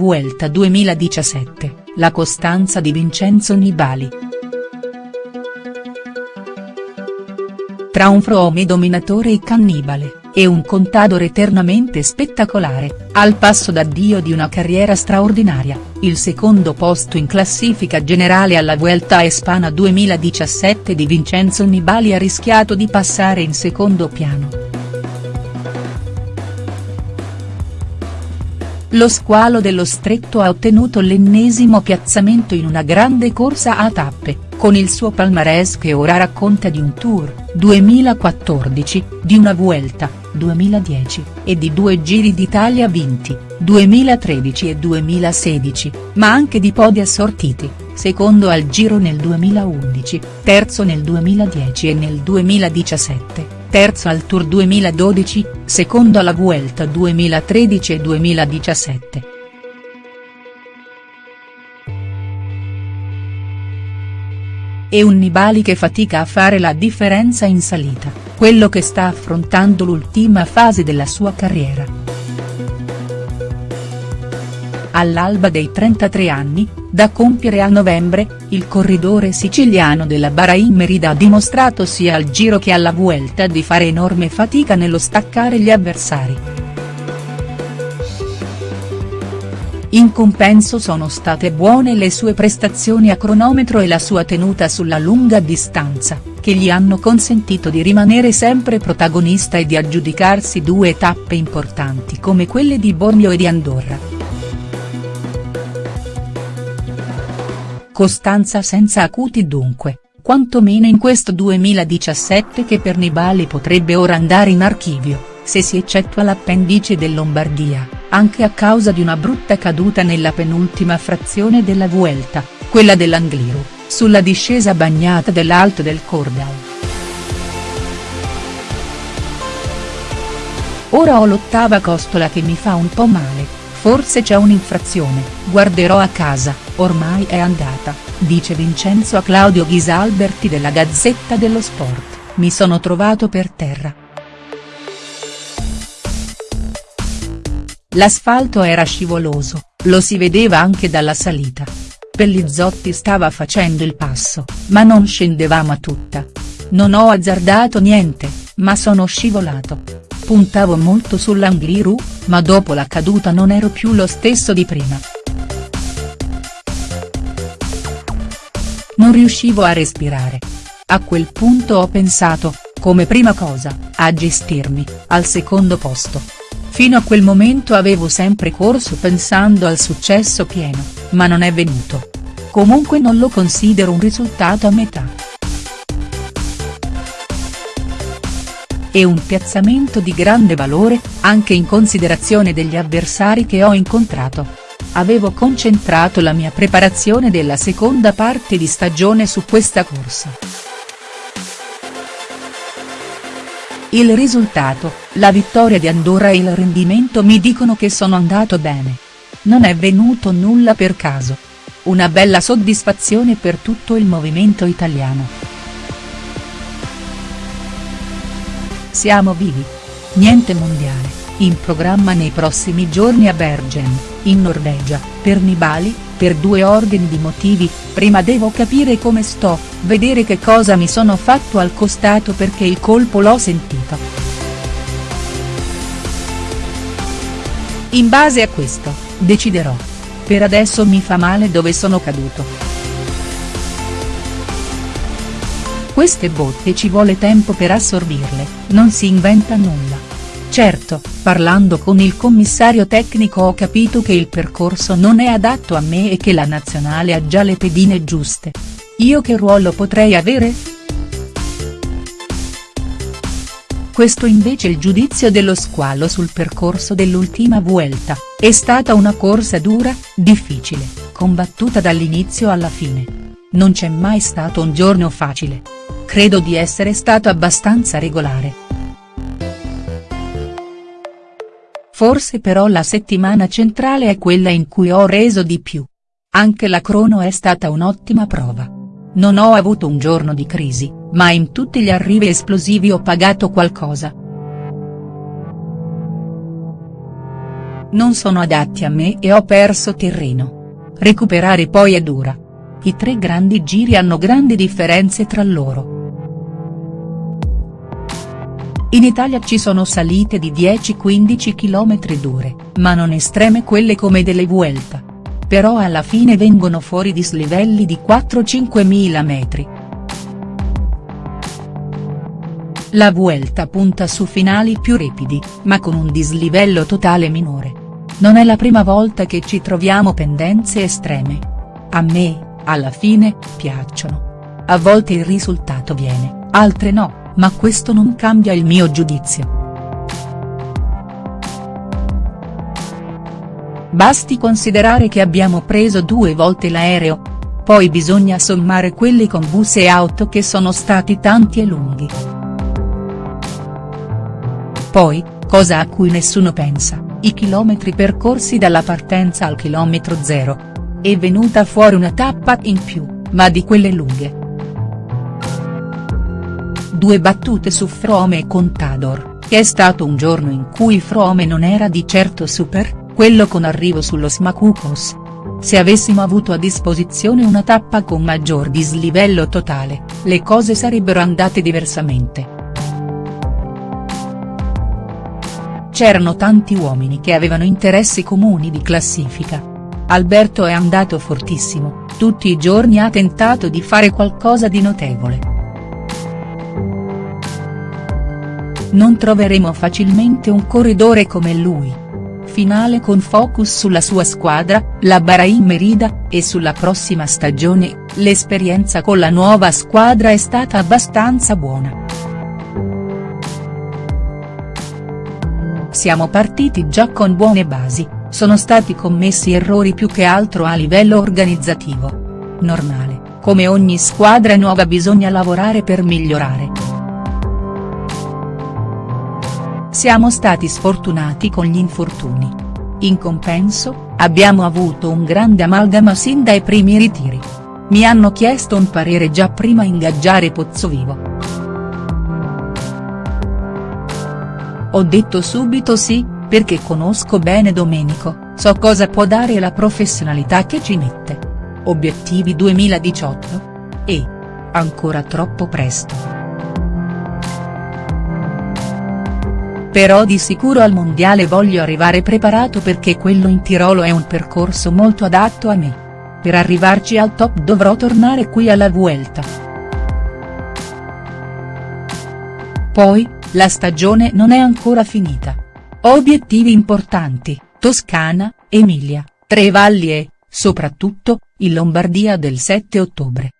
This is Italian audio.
Vuelta 2017, la costanza di Vincenzo Nibali. Tra un Froome dominatore e cannibale, e un contador eternamente spettacolare, al passo d'addio di una carriera straordinaria, il secondo posto in classifica generale alla Vuelta a Espana 2017 di Vincenzo Nibali ha rischiato di passare in secondo piano. Lo squalo dello stretto ha ottenuto l'ennesimo piazzamento in una grande corsa a tappe, con il suo palmarès che ora racconta di un Tour, 2014, di una Vuelta, 2010, e di due Giri d'Italia vinti, 2013 e 2016, ma anche di podi assortiti, secondo al Giro nel 2011, terzo nel 2010 e nel 2017 terzo al Tour 2012, secondo alla Vuelta 2013 e 2017. E un Nibali che fatica a fare la differenza in salita, quello che sta affrontando l'ultima fase della sua carriera. All'alba dei 33 anni, da compiere a novembre, il corridore siciliano della Bahrain Merida ha dimostrato sia al Giro che alla Vuelta di fare enorme fatica nello staccare gli avversari. In compenso sono state buone le sue prestazioni a cronometro e la sua tenuta sulla lunga distanza, che gli hanno consentito di rimanere sempre protagonista e di aggiudicarsi due tappe importanti come quelle di Bormio e di Andorra. Costanza senza acuti dunque, quantomeno in questo 2017 che per Nibali potrebbe ora andare in archivio, se si eccettua l'appendice del Lombardia, anche a causa di una brutta caduta nella penultima frazione della Vuelta, quella dell'Angliru, sulla discesa bagnata dell'Alto del Cordal. Ora ho l'ottava costola che mi fa un po' male, Forse c'è un'infrazione, guarderò a casa, ormai è andata, dice Vincenzo a Claudio Ghisalberti della Gazzetta dello Sport, mi sono trovato per terra. L'asfalto era scivoloso, lo si vedeva anche dalla salita. Pellizzotti stava facendo il passo, ma non scendevamo a tutta. Non ho azzardato niente, ma sono scivolato puntavo molto sull'Angliru, ma dopo la caduta non ero più lo stesso di prima. Non riuscivo a respirare. A quel punto ho pensato, come prima cosa, a gestirmi, al secondo posto. Fino a quel momento avevo sempre corso pensando al successo pieno, ma non è venuto. Comunque non lo considero un risultato a metà. e un piazzamento di grande valore, anche in considerazione degli avversari che ho incontrato. Avevo concentrato la mia preparazione della seconda parte di stagione su questa corsa. Il risultato, la vittoria di Andorra e il rendimento mi dicono che sono andato bene. Non è venuto nulla per caso. Una bella soddisfazione per tutto il movimento italiano. Siamo vivi. Niente mondiale, in programma nei prossimi giorni a Bergen, in Norvegia, per Nibali, per due ordini di motivi, prima devo capire come sto, vedere che cosa mi sono fatto al costato perché il colpo l'ho sentito. In base a questo, deciderò. Per adesso mi fa male dove sono caduto. Queste botte ci vuole tempo per assorbirle, non si inventa nulla. Certo, parlando con il commissario tecnico ho capito che il percorso non è adatto a me e che la nazionale ha già le pedine giuste. Io che ruolo potrei avere?. Questo invece il giudizio dello squalo sul percorso dell'ultima Vuelta, è stata una corsa dura, difficile, combattuta dall'inizio alla fine. Non c'è mai stato un giorno facile credo di essere stato abbastanza regolare. Forse però la settimana centrale è quella in cui ho reso di più. Anche la crono è stata un'ottima prova. Non ho avuto un giorno di crisi, ma in tutti gli arrivi esplosivi ho pagato qualcosa. Non sono adatti a me e ho perso terreno. Recuperare poi è dura. I tre grandi giri hanno grandi differenze tra loro. In Italia ci sono salite di 10-15 km dure, ma non estreme quelle come delle Vuelta. Però alla fine vengono fuori dislivelli di 4-5 mila metri. La Vuelta punta su finali più ripidi, ma con un dislivello totale minore. Non è la prima volta che ci troviamo pendenze estreme. A me, alla fine, piacciono. A volte il risultato viene, altre no, ma questo non cambia il mio giudizio. Basti considerare che abbiamo preso due volte l'aereo. Poi bisogna sommare quelli con bus e auto che sono stati tanti e lunghi. Poi, cosa a cui nessuno pensa, i chilometri percorsi dalla partenza al chilometro zero. È venuta fuori una tappa in più, ma di quelle lunghe. Due battute su Frome e Contador, che è stato un giorno in cui Frome non era di certo super, quello con arrivo sullo Smacucos. Se avessimo avuto a disposizione una tappa con maggior dislivello totale, le cose sarebbero andate diversamente. C'erano tanti uomini che avevano interessi comuni di classifica. Alberto è andato fortissimo, tutti i giorni ha tentato di fare qualcosa di notevole. Non troveremo facilmente un corridore come lui. Finale con focus sulla sua squadra, la Bahrain Merida, e sulla prossima stagione, l'esperienza con la nuova squadra è stata abbastanza buona. Siamo partiti già con buone basi, sono stati commessi errori più che altro a livello organizzativo. Normale, come ogni squadra nuova bisogna lavorare per migliorare. Siamo stati sfortunati con gli infortuni. In compenso, abbiamo avuto un grande amalgama sin dai primi ritiri. Mi hanno chiesto un parere già prima ingaggiare Pozzovivo. Ho detto subito sì, perché conosco bene Domenico, so cosa può dare la professionalità che ci mette. Obiettivi 2018? E. Ancora troppo presto. Però di sicuro al mondiale voglio arrivare preparato perché quello in Tirolo è un percorso molto adatto a me. Per arrivarci al top dovrò tornare qui alla Vuelta. Poi, la stagione non è ancora finita. Ho obiettivi importanti, Toscana, Emilia, Tre Valli e, soprattutto, in Lombardia del 7 ottobre.